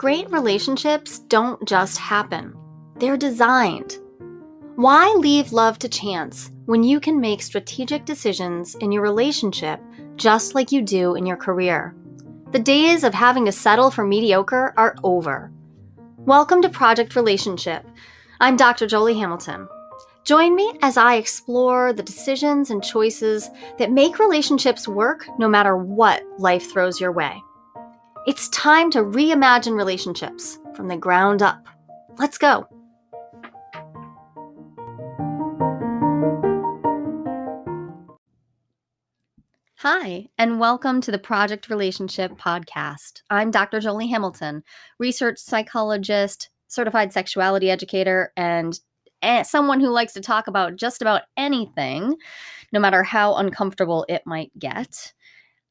Great relationships don't just happen, they're designed. Why leave love to chance when you can make strategic decisions in your relationship just like you do in your career? The days of having to settle for mediocre are over. Welcome to Project Relationship. I'm Dr. Jolie Hamilton. Join me as I explore the decisions and choices that make relationships work no matter what life throws your way. It's time to reimagine relationships from the ground up. Let's go. Hi, and welcome to the Project Relationship Podcast. I'm Dr. Jolie Hamilton, research psychologist, certified sexuality educator, and eh, someone who likes to talk about just about anything, no matter how uncomfortable it might get.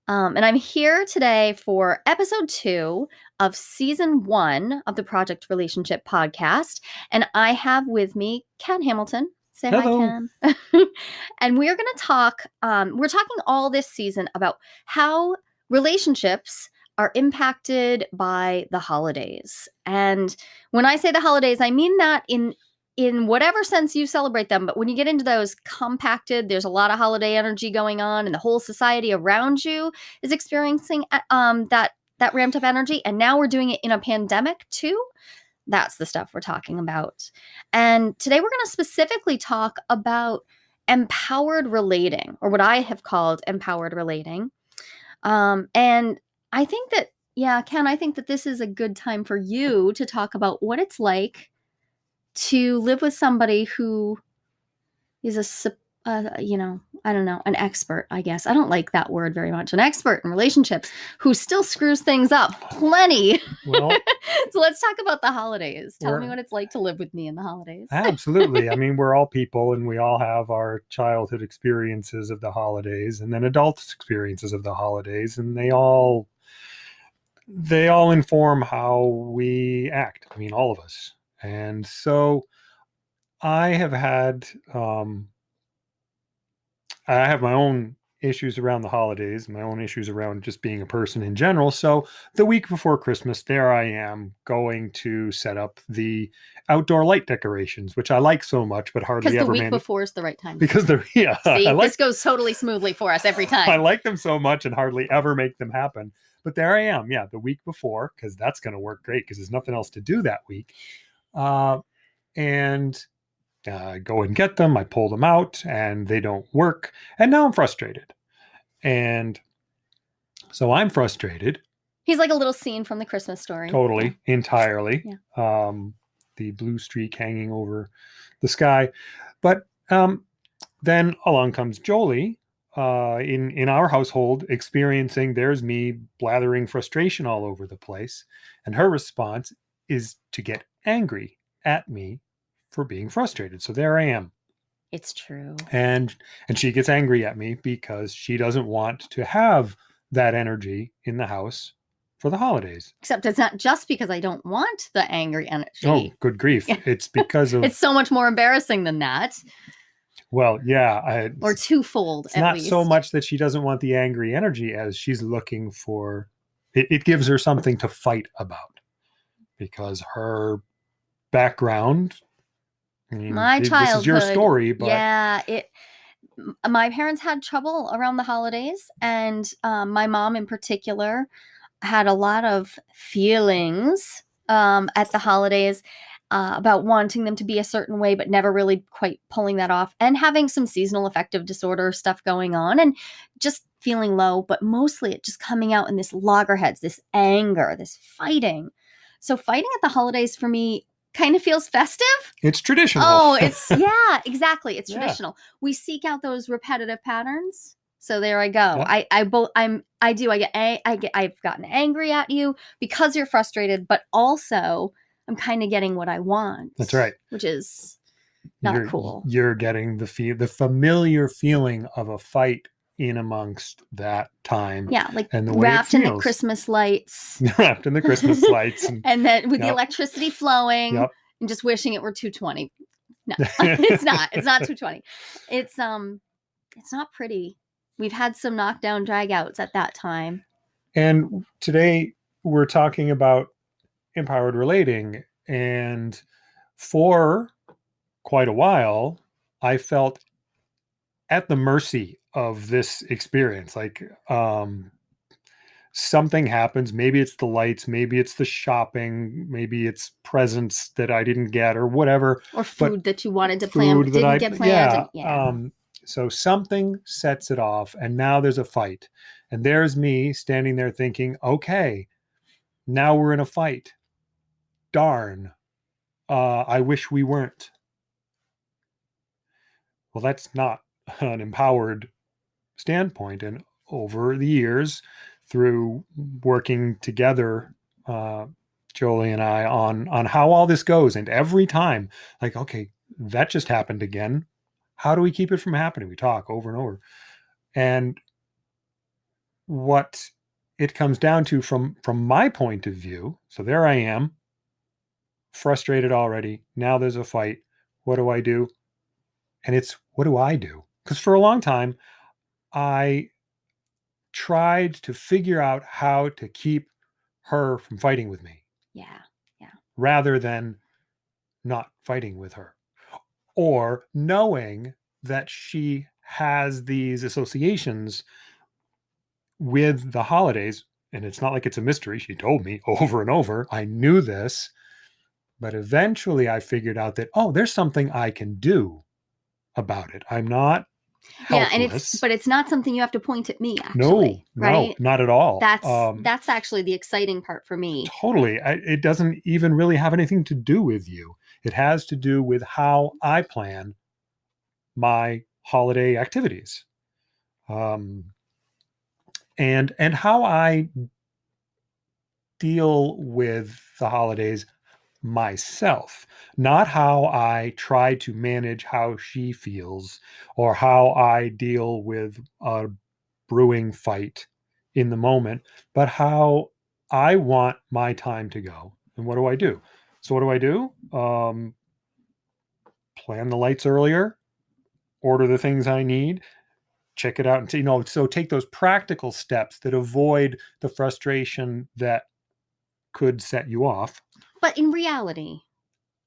Um, and I'm here today for episode two of season one of the Project Relationship podcast. And I have with me Ken Hamilton. Say Hello. hi, Ken. and we are going to talk, um, we're talking all this season about how relationships are impacted by the holidays. And when I say the holidays, I mean that in in whatever sense you celebrate them. But when you get into those compacted, there's a lot of holiday energy going on, and the whole society around you is experiencing uh, um, that that ramped up energy. And now we're doing it in a pandemic too. That's the stuff we're talking about. And today we're going to specifically talk about empowered relating, or what I have called empowered relating. Um, and I think that, yeah, Ken, I think that this is a good time for you to talk about what it's like to live with somebody who is a uh, you know i don't know an expert i guess. I don't like that word very much an expert in relationships who still screws things up plenty. Well, so let's talk about the holidays. Tell me what it's like to live with me in the holidays. Absolutely. I mean we're all people and we all have our childhood experiences of the holidays and then adult experiences of the holidays and they all they all inform how we act. I mean all of us and so I have had, um, I have my own issues around the holidays, my own issues around just being a person in general. So the week before Christmas, there I am going to set up the outdoor light decorations, which I like so much, but hardly ever. because the week before is the right time. Because they're yeah. See, like, this goes totally smoothly for us every time. I like them so much and hardly ever make them happen. But there I am, yeah, the week before, because that's going to work great because there's nothing else to do that week uh, and uh, go and get them. I pull them out and they don't work. And now I'm frustrated. And so I'm frustrated. He's like a little scene from the Christmas story. Totally, yeah. entirely. Yeah. Um, the blue streak hanging over the sky. But um, then along comes Jolie uh, in in our household, experiencing there's me blathering frustration all over the place, and her response is to get angry at me for being frustrated. So there I am. It's true. And and she gets angry at me because she doesn't want to have that energy in the house for the holidays. Except it's not just because I don't want the angry energy. Oh, good grief. It's because of It's so much more embarrassing than that. Well, yeah, I, or twofold. It's not least. so much that she doesn't want the angry energy as she's looking for it, it gives her something to fight about because her background. I mean, my childhood. This is your story, but yeah, it. My parents had trouble around the holidays, and um, my mom, in particular, had a lot of feelings um, at the holidays uh, about wanting them to be a certain way, but never really quite pulling that off, and having some seasonal affective disorder stuff going on, and just feeling low, but mostly it just coming out in this loggerheads, this anger, this fighting. So fighting at the holidays for me kind of feels festive. It's traditional. Oh, it's yeah, exactly. It's yeah. traditional. We seek out those repetitive patterns. So there I go. Yeah. I I both I'm I do I get a I get I've gotten angry at you because you're frustrated, but also I'm kind of getting what I want. That's right. Which is not you're, cool. You're getting the feel the familiar feeling of a fight in amongst that time. Yeah, like and the wrapped in the Christmas lights. wrapped in the Christmas lights. And, and then with yep. the electricity flowing yep. and just wishing it were 220. No, it's not. It's not 220. It's um it's not pretty. We've had some knockdown dragouts at that time. And today we're talking about empowered relating. And for quite a while, I felt at the mercy of this experience. Like, um, something happens. Maybe it's the lights, maybe it's the shopping, maybe it's presents that I didn't get or whatever. Or food that you wanted to plan but didn't I, get planned. Yeah, and- yeah. Um, so something sets it off, and now there's a fight. And there's me standing there thinking, okay, now we're in a fight. Darn. Uh, I wish we weren't. Well, that's not an empowered standpoint. And over the years, through working together, uh, Jolie and I, on on how all this goes, and every time, like, okay, that just happened again. How do we keep it from happening? We talk over and over, and what it comes down to from from my point of view. So there I am, frustrated already. Now there's a fight. What do I do? And it's what do I do? Because for a long time, I tried to figure out how to keep her from fighting with me. Yeah. Yeah. Rather than not fighting with her or knowing that she has these associations with the holidays. And it's not like it's a mystery. She told me over and over. I knew this. But eventually I figured out that, oh, there's something I can do about it. I'm not yeah and it's but it's not something you have to point at me actually no right? no not at all. That's um, that's actually the exciting part for me. Totally I, it doesn't even really have anything to do with you. It has to do with how i plan my holiday activities. Um and and how i deal with the holidays myself, not how I try to manage how she feels or how I deal with a brewing fight in the moment, but how I want my time to go. And what do I do? So, what do I do? Um, plan the lights earlier, order the things I need, check it out, and you know, so take those practical steps that avoid the frustration that could set you off but in reality,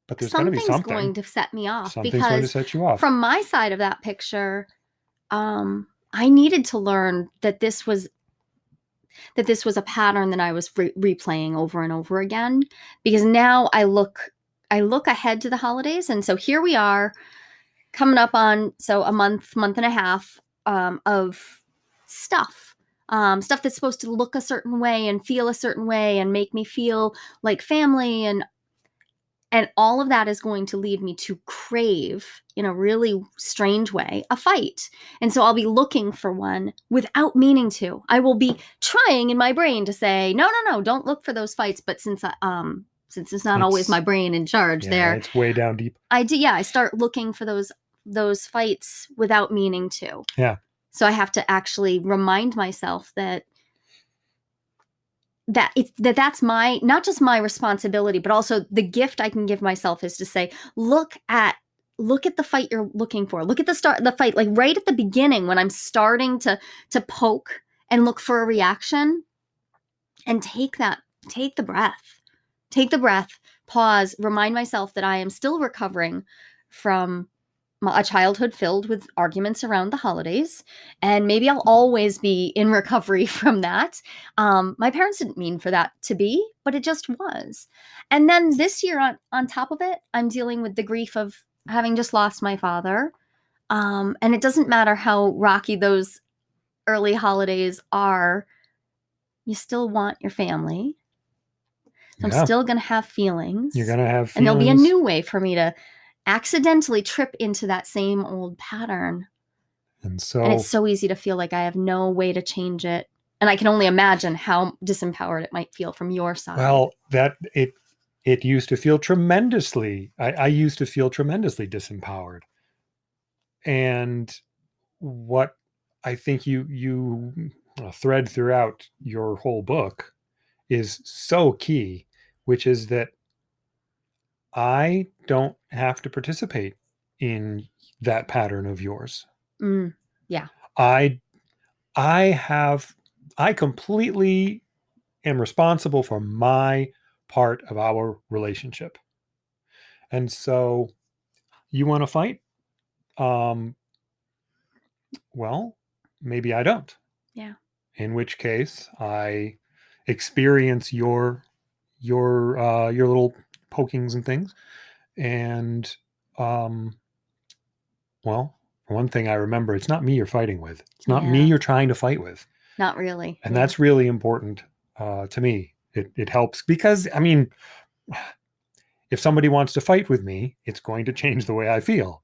but there's going to be something's something. going to set me off Something's going to because set you off. from my side of that picture, um, I needed to learn that this was that this was a pattern that I was re- replaying over and over again because now I look I look ahead to the holidays and so here we are coming up on so a month month and a half um, of stuff um, stuff that's supposed to look a certain way and feel a certain way and make me feel like family and and all of that is going to lead me to crave in a really strange way a fight. And so i'll be looking for one without meaning to. I will be trying in my brain to say no no no don't look for those fights. But since i um since it's not it's, always my brain in charge yeah, there it's way down deep. I do yeah i start looking for those those fights without meaning to. Yeah so I have to actually remind myself that that it's that that's my not just my responsibility but also the gift I can give myself is to say look at look at the fight you're looking for. Look at the start the fight. Like right at the beginning when I'm starting to to poke and look for a reaction and take that take the breath take the breath pause remind myself that I am still recovering from a childhood filled with arguments around the holidays and maybe i'll always be in recovery from that. Um, my parents didn't mean for that to be but it just was. And then this year on, on top of it i'm dealing with the grief of having just lost my father. Um, and it doesn't matter how rocky those early holidays are you still want your family. So yeah. i'm still going to have feelings. You're going to have feelings. and there'll be a new way for me to accidentally trip into that same old pattern. And so and it's so easy to feel like I have no way to change it. And I can only imagine how disempowered it might feel from your side. Well, that it it used to feel tremendously. I, I used to feel tremendously disempowered. And what I think you you uh, thread throughout your whole book is so key, which is that I don't have to participate in that pattern of yours. Mm, yeah. I I have I completely am responsible for my part of our relationship. And so you want to fight? Um, well, maybe I don't. Yeah. In which case I experience your your uh your little pokings and things. And um well one thing i remember it's not me you're fighting with. It's not me you're trying to fight with. Not really. and Yeah. that's really important uh to me. It, it helps because i mean if somebody wants to fight with me it's going to change the way i feel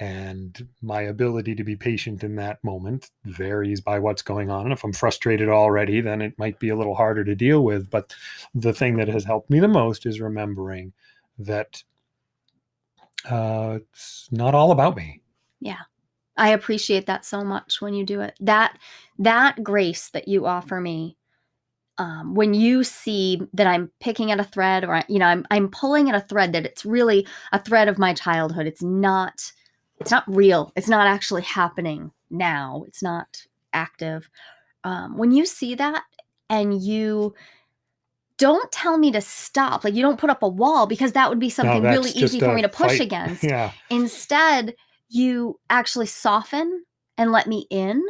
and my ability to be patient in that moment varies by what's going on and if i'm frustrated already then it might be a little harder to deal with but the thing that has helped me the most is remembering that uh, it's not all about me yeah I appreciate that so much when you do it. That that grace that you offer me um, when you see that I'm picking at a thread or you know I'm I'm pulling at a thread that it's really a thread of my childhood. It's not it's not real. It's not actually happening now. It's not active. Um, when you see that and you don't tell me to stop, like you don't put up a wall because that would be something that's really easy for me to push fight. against. yeah Instead, you actually soften and let me in.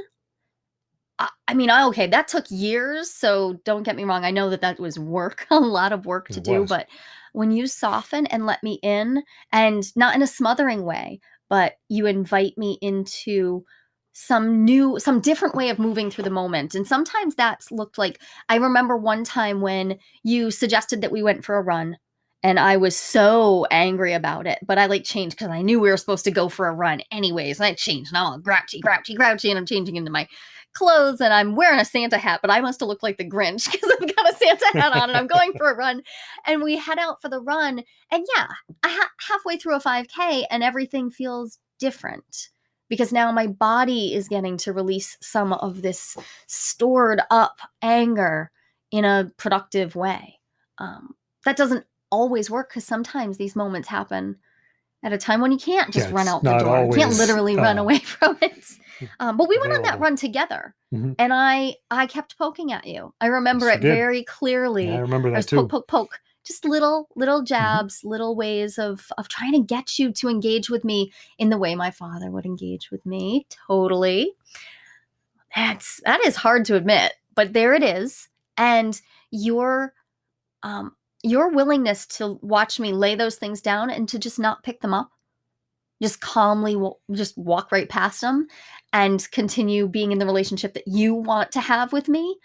I, I mean, I, okay, that took years. So don't get me wrong. I know that that was work, a lot of work to It do. was. But when you soften and let me in, and not in a smothering way, but you invite me into some new some different way of moving through the moment. And sometimes that's looked like i remember one time when you suggested that we went for a run and I was so angry about it. But I like changed because I knew we were supposed to go for a run anyways. And I changed. and I'm all grouchy, grouchy, grouchy, and I'm changing into my clothes and I'm wearing a Santa hat, but I must have looked like the Grinch because I've got a Santa hat on and I'm going for a run. And we head out for the run. And yeah, I ha- halfway through a 5K and everything feels different because now my body is getting to release some of this stored up anger in a productive way. Um, that doesn't always work because sometimes these moments happen at a time when you can't just Yeah, run out the door. You can't literally run uh, away from it. Um, but we went on that run together, Mhm. and I I kept poking at you. I remember Yes, it did. very clearly. Yeah, I remember that I was too. poke, poke, poke. Just little, little jabs, little ways of of trying to get you to engage with me in the way my father would engage with me. Totally. That's that is hard to admit, but there it is. And your um your willingness to watch me lay those things down and to just not pick them up, just calmly just walk right past them and continue being in the relationship that you want to have with me.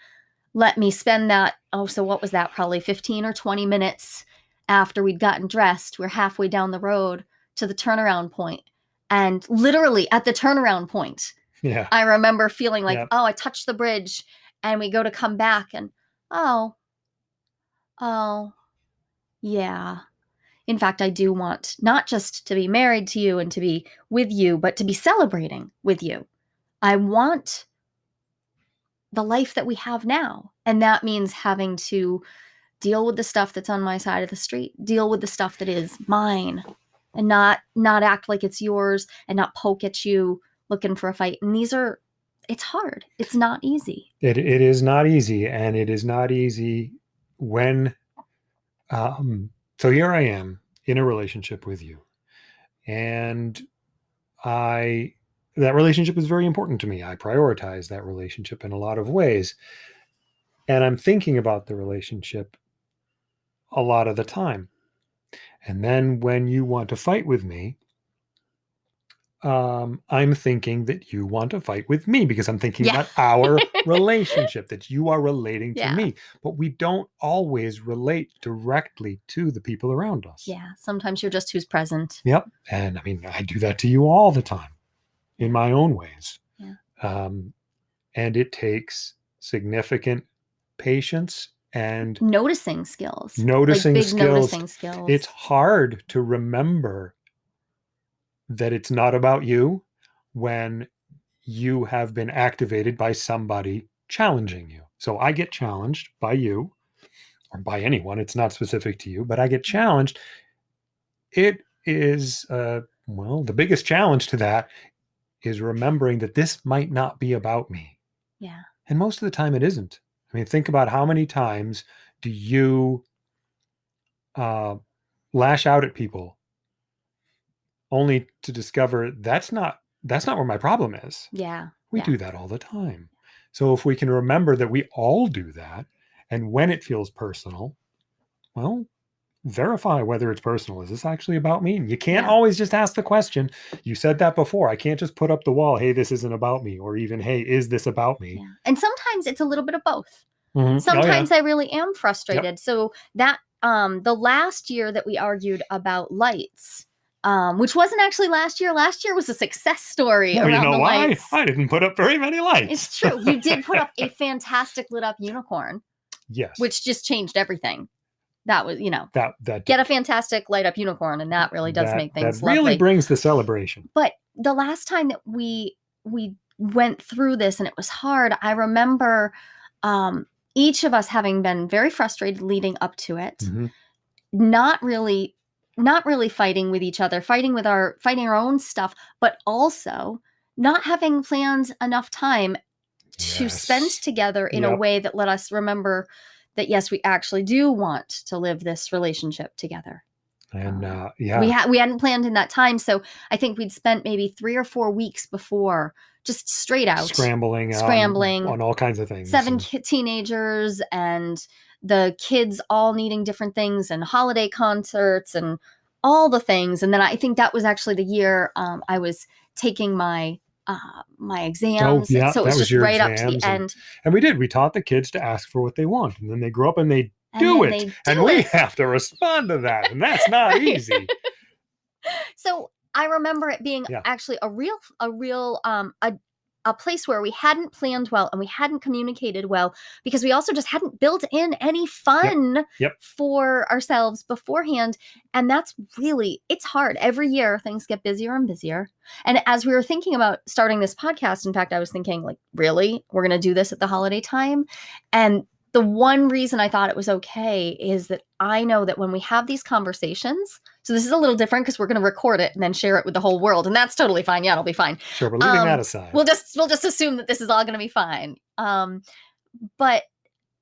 Let me spend that oh so what was that? Probably 15 or 20 minutes after we'd gotten dressed. We're halfway down the road to the turnaround point. And literally at the turnaround point Yeah. i remember feeling like Yep. oh i touched the bridge and we go to come back and oh oh yeah in fact i do want not just to be married to you and to be with you but to be celebrating with you i want the life that we have now. And that means having to deal with the stuff that's on my side of the street, deal with the stuff that is mine and not not act like it's yours and not poke at you looking for a fight. And these are it's hard. It's not easy. It it is not easy, and it is not easy when. Um, so here I am in a relationship with you, and I that relationship is very important to me. I prioritize that relationship in a lot of ways, and I'm thinking about the relationship a lot of the time. And then when you want to fight with me, um, I'm thinking that you want to fight with me because I'm thinking Yeah. about our relationship, that you are relating to Yeah. me. But we don't always relate directly to the people around us. Yeah, sometimes you're just who's present. Yep. And I mean, I do that to you all the time in my own ways. Yeah. Um, and it takes significant patience and Noticing skills. Noticing like big skills. noticing skills. it's hard to remember that it's not about you when you have been activated by somebody challenging you. So I get challenged by you or by anyone, it's not specific to you, but I get challenged. It is, uh, well, the biggest challenge to that is remembering that this might not be about me. yeah. And most of the time it isn't. I mean, think about how many times do you uh, lash out at people only to discover that's not that's not where my problem is. Yeah. We Yeah. do that all the time. So if we can remember that we all do that, and when it feels personal, well, verify whether it's personal. Is this actually about me? And you can't Yeah. always just ask the question. You said that before. I can't just put up the wall, hey, this isn't about me, or even, hey, is this about me? Yeah. And sometimes it's a little bit of both. Mhm. Oh, yeah. Sometimes I really am frustrated. So that um the last year that we argued about lights, um, which wasn't actually last year. Last year was a success story Well, around you know the why? lights. I didn't put up very many lights. It's true. You did put up a fantastic lit up unicorn, yes. which just changed everything. That was, you know, that that get a fantastic light up unicorn, and that really does that- make things that really lovely. brings the celebration. but the last time that we we went through this and it was hard i remember um each of us having been very frustrated leading up to it Mhm. not really not really fighting with each other fighting with our fighting our own stuff but also not having planned enough time to spend together in a way that let us remember that yes we actually do want to live this relationship together And Um, uh, yeah, we had we hadn't planned in that time so i think we'd spent maybe three or four weeks before just straight out scrambling, on- Scrambling. on all kinds of things. seven and- teenagers and the kids all needing different things and holiday concerts and all the things and then i think that was actually the year um, i was taking my uh, my exams yeah, so it was was just right up to the and- end and we did. We taught the kids to ask for what they want, and then they grow up and they and do it, they and do we have to respond to that, and that's not Right. easy. so i remember it being Yeah. actually a real a real um a a place where we hadn't planned well and we hadn't communicated well because we also just hadn't built in any fun Yep. for ourselves beforehand. And that's really it's hard. Every year things get busier and busier. And as we were thinking about starting this podcast in fact i was thinking like really? We're going to do this at the holiday time? And the one reason i thought it was okay is that i know that when we have these conversations so this is a little different because we're going to record it and then share it with the whole world and that's totally fine. Yeah it'll be fine. Sure, but leaving Um, that aside, we'll just we'll just assume that this is all going to be fine. Um but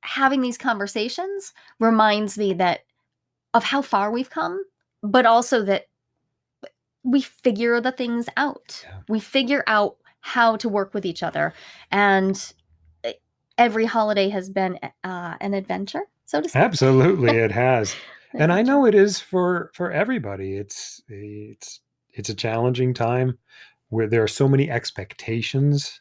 having these conversations reminds me that of how far we've come but also that we figure the things out. Yeah. we figure out how to work with each other and eh, every holiday has been uh, an adventure so to speak. Absolutely, it has. An and I know it is for for everybody. It's it's it's a challenging time where there are so many expectations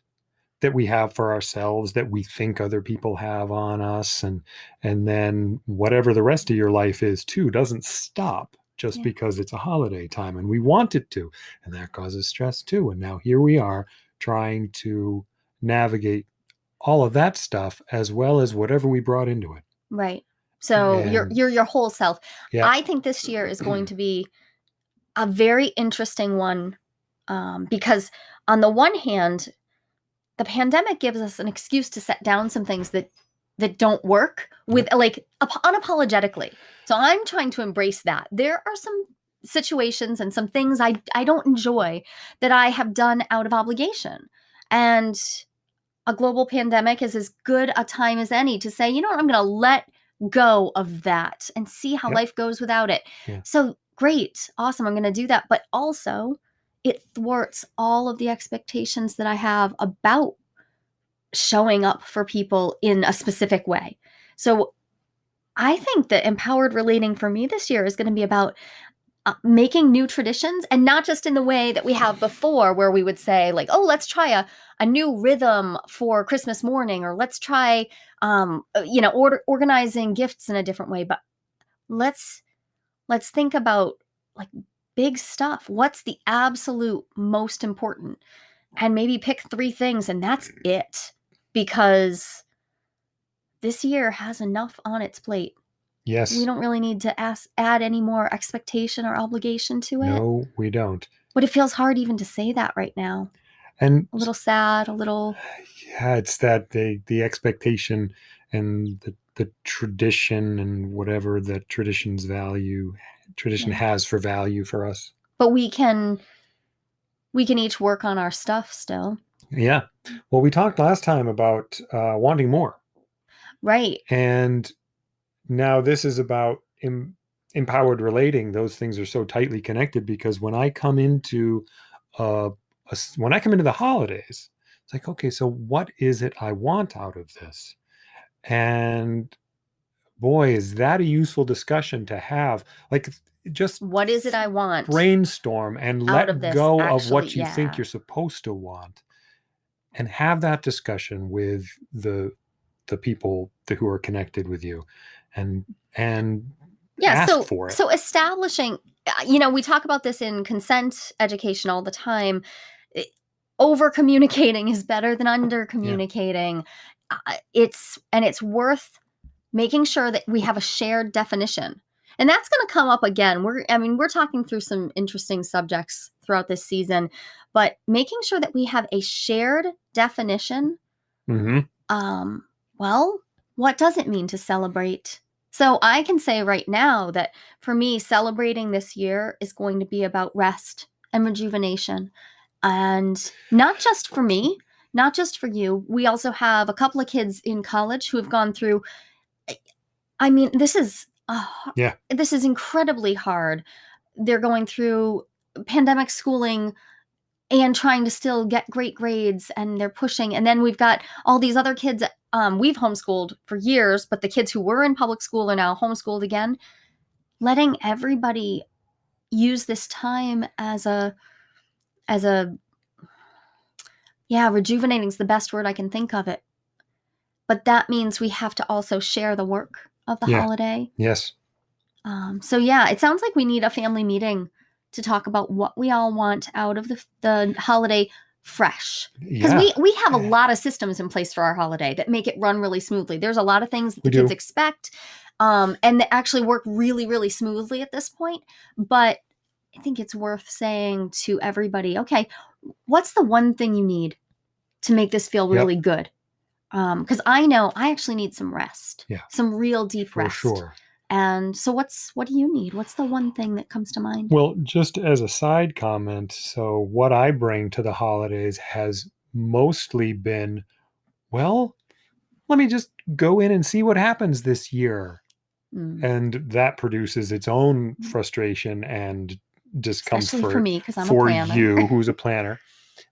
that we have for ourselves that we think other people have on us and and then whatever the rest of your life is too doesn't stop just Yeah. because it's a holiday time and we want it to and that causes stress too and now here we are trying to navigate all of that stuff as well as whatever we brought into it Right. So you're you're your whole self. Yeah. I think this year is going to be a very interesting one um, because on the one hand, the pandemic gives us an excuse to set down some things that that don't work with like unapologetically. So I'm trying to embrace that. There are some situations and some things I I don't enjoy that I have done out of obligation. And a global pandemic is as good a time as any to say, you know what, I'm going to let go of that and see how Yep. life goes without it. Yeah. So great, awesome, I'm going to do that. But also, it thwarts all of the expectations that I have about showing up for people in a specific way. So I think that empowered relating for me this year is going to be about uh, making new traditions and not just in the way that we have before where we would say like oh let's try a, a new rhythm for christmas morning or let's try um uh, you know order, organizing gifts in a different way but let's let's think about like big stuff. What's the absolute most important? And maybe pick three things and that's it because this year has enough on its plate yes we don't really need to ask, add any more expectation or obligation to it. no we don't But it feels hard even to say that right now. and A little sad, a little. yeah it's that the the expectation and the the tradition and whatever the tradition's value tradition Yeah. has for value for us But we can, we can each work on our stuff still, yeah well we talked last time about uh wanting more right? and now this is about em- empowered relating, those things are so tightly connected because when I come into uh, a, when I come into the holidays, it's like, okay, so what is it I want out of this? And boy, is that a useful discussion to have. Like just what is it I want? Brainstorm and let of this, go actually, of what you yeah. think you're supposed to want and have that discussion with the the people who are connected with you and and yeah so so establishing uh, you know we talk about this in consent education all the time. Over communicating is better than under communicating. Yeah. uh, it's and it's worth making sure that we have a shared definition. And that's going to come up again. We're i mean we're talking through some interesting subjects throughout this season but making sure that we have a shared definition mm-hmm. um well what does it mean to celebrate so I can say right now that for me, celebrating this year is going to be about rest and rejuvenation. And not just for me, not just for you. We also have a couple of kids in college who have gone through. I mean, this is uh, yeah, this is incredibly hard. They're going through pandemic schooling and trying to still get great grades and they're pushing and then we've got all these other kids um, we've homeschooled for years but the kids who were in public school are now homeschooled again. Letting everybody use this time as a as a yeah rejuvenating is the best word i can think of it. But that means we have to also share the work of the yeah. holiday. Yes. Um, so yeah it sounds like we need a family meeting to talk about what we all want out of the, the holiday fresh. Because yeah. we we have a lot of systems in place for our holiday that make it run really smoothly. There's a lot of things that the kids expect um, and that actually work really really smoothly at this point. But i think it's worth saying to everybody okay what's the one thing you need to make this feel really yep. good? Because um, i know i actually need some rest. Yeah. Some real deep for rest. sure and so what's what do you need? What's the one thing that comes to mind? Well, just as a side comment, so what I bring to the holidays has mostly been well, let me just go in and see what happens this year. Mm. And that produces its own mm. frustration and discomfort Especially for me because I'm for a planner. you who's a planner.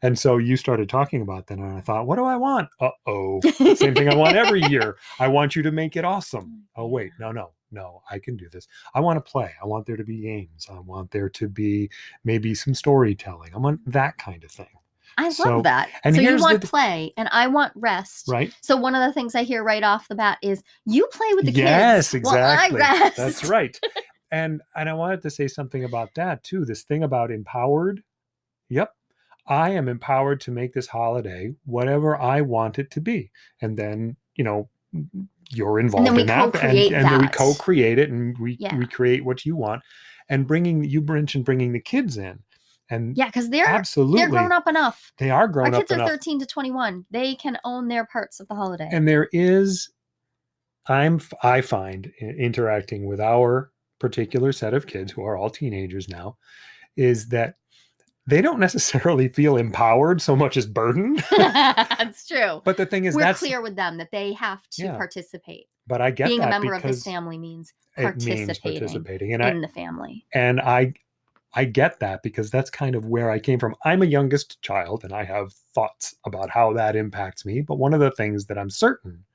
And so you started talking about that, and I thought, what do I want? Uh oh, same thing I want every year. I want you to make it awesome. Oh wait, no, no, no, I can do this. I want to play. I want there to be games. I want there to be maybe some storytelling. I want that kind of thing. I so, love that. And so you want the, play and I want rest. Right. So one of the things I hear right off the bat is you play with the yes, kids. Yes, exactly. That's right. and and I wanted to say something about that too. This thing about empowered. Yep. I am empowered to make this holiday whatever I want it to be. And then, you know, you're involved in that and, and then we co-create it and we yeah. recreate what you want and bringing you mentioned bringing the kids in. And yeah because they're absolutely. they're grown up enough. They are grown Our up kids are 13 to 21 they can own their parts of the holiday. And there is i'm i find interacting with our particular set of kids who are all teenagers now is that they don't necessarily feel empowered so much as burdened. that's true. But the thing is, we're that's, clear with them that they have to yeah. participate. But I get being a member of this family means participating, means participating. In I, the family. And I, I get that because that's kind of where I came from. I'm a youngest child, and I have thoughts about how that impacts me. But one of the things that I'm certain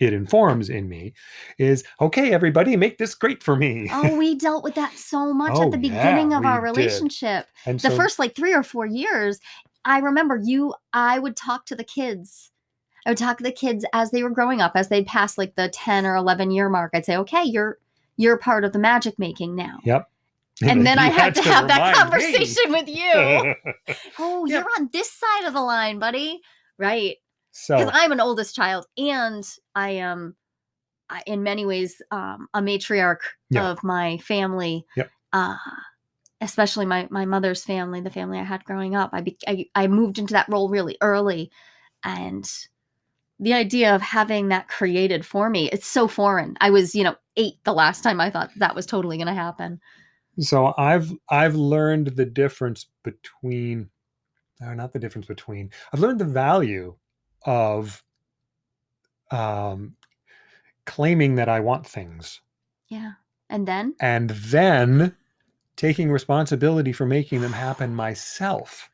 it informs in me is okay everybody make this great for me oh we dealt with that so much oh, at the beginning yeah, of our relationship the so, first like three or four years i remember you i would talk to the kids i would talk to the kids as they were growing up as they'd pass like the 10 or 11 year mark i'd say okay you're you're part of the magic making now yep and then I had, had to, to have that conversation me. with you. oh, yep. you're on this side of the line, buddy. Right. So because I'm an oldest child and I am in many ways um, a matriarch yeah. of my family. Yep. Uh, especially my my mother's family, the family I had growing up. I, be, I I moved into that role really early, and the idea of having that created for me it's so foreign. I was you know eight the last time I thought that was totally going to happen. So I've I've learned the difference between, or not the difference between. I've learned the value of um, claiming that I want things. Yeah. And then? and then taking responsibility for making them happen myself.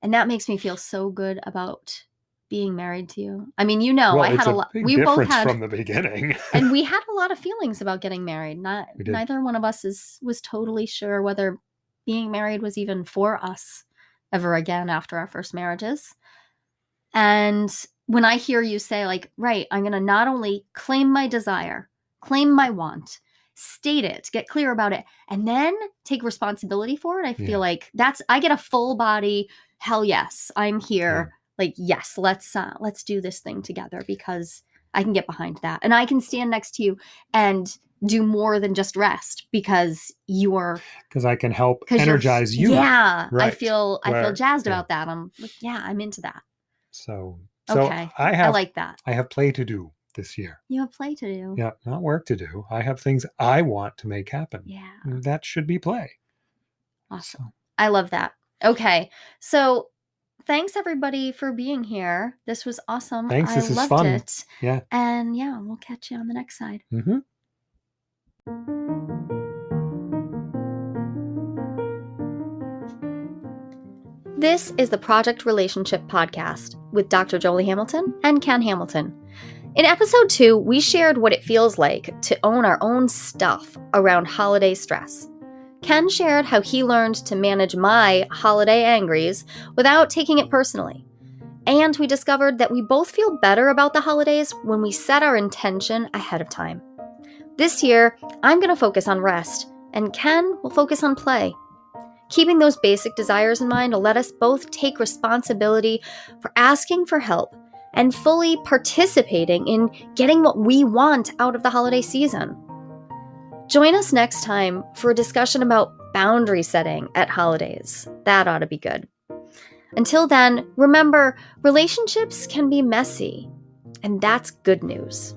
And that makes me feel so good about being married to you. I mean, you know, well, I had a a lot. We both had, from the beginning. and we had a lot of feelings about getting married. Not neither one of us is was totally sure whether being married was even for us ever again after our first marriages. And when I hear you say, like, right, I'm going to not only claim my desire, claim my want, state it, get clear about it, and then take responsibility for it, I feel Yeah. like that's, I get a full body, hell yes, I'm here. Like, yes, let's, uh, let's do this thing together because I can get behind that. And I can stand next to you and do more than just rest because you're Because I can help energize you. Yeah, I Right. feel I feel jazzed yeah. about that. I'm like, yeah, I'm into that. So, so Okay, I I have like that. I have play to do this year. You have play to do. Yeah, not work to do. I have things I want to make happen. Yeah, That should be play. awesome. So, I love that. Okay, so thanks everybody for being here. This was awesome. Thanks, I this is loved fun. it. Yeah. and yeah, we'll catch you on the next side. hmm This is the Project Relationship Podcast with Dr. Jolie Hamilton and Ken Hamilton. In episode two, we shared what it feels like to own our own stuff around holiday stress. Ken shared how he learned to manage my holiday angries without taking it personally. And we discovered that we both feel better about the holidays when we set our intention ahead of time. This year, I'm going to focus on rest, and Ken will focus on play. Keeping those basic desires in mind will let us both take responsibility for asking for help and fully participating in getting what we want out of the holiday season. Join us next time for a discussion about boundary setting at holidays. That ought to be good. Until then, remember relationships can be messy, and that's good news.